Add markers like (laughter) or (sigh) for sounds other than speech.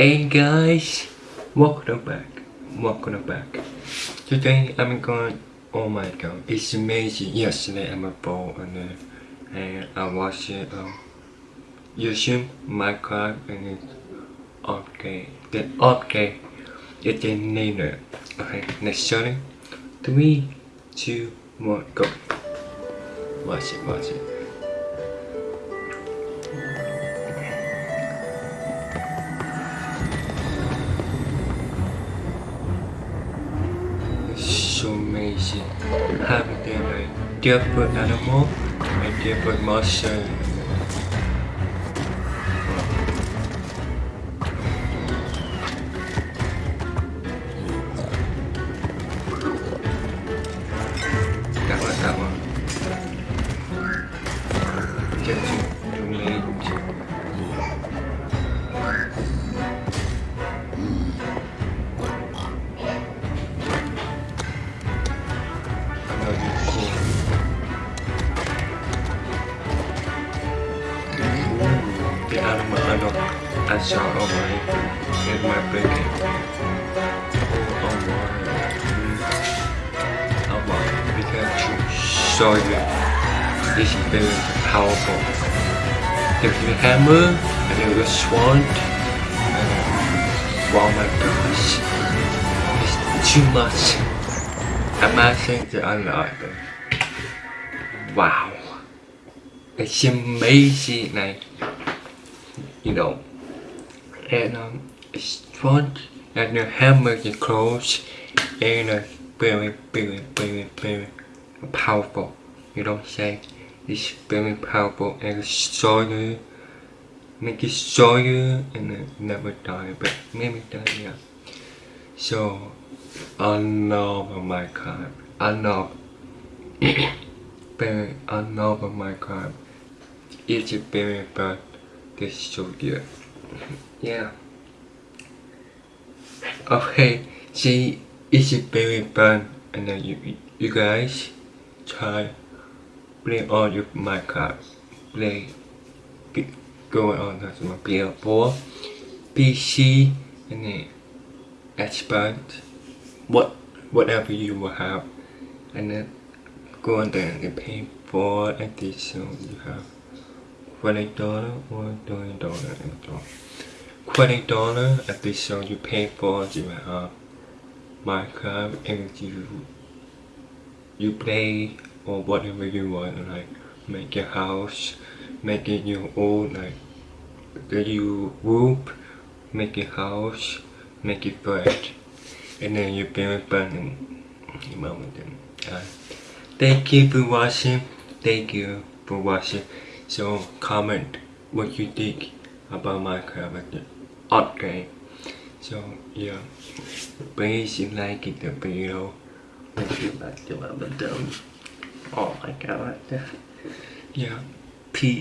Hey guys, welcome back, welcome back. Today I'm going, oh my god, it's amazing. Yesterday I'm a and, uh, and I watched it um, YouTube, Minecraft and it's okay. Then okay, it's in later. Okay, next starting. Three, two, one, go. Watch it, watch it. So amazing. Having them like different animal and different monster. That one, that one. Get to, Animal I I saw over in my blanket. Oh, my. Oh my. To show you this is very powerful. There's the hammer and there's the sword. And, oh my gosh. It's too much. Amazing to unlock. Wow. It's amazing like you know and um it's and the hammer is close and uh, very very very very powerful you don't say it's very powerful and you make it you and uh, never die but maybe die yeah. So I love Minecraft I love (coughs) very I love Minecraft it's very fun is so good yeah okay see it's very fun and then you you guys try play all your Minecraft play. G- going on. as my PS4 PC and then Xbox what whatever you will have. And then go on there and pay for addition you have twenty dollar or dollar and so twenty dollar addition you pay for you have Minecraft and you you play or whatever you want like make your house make it your own like the you roof make your house make it fresh and then you build button you moment uh, thank you for watching. Thank you for watching so comment what you think about my character. Okay. So yeah. Please like it the video. If you like the video oh my god yeah. Peace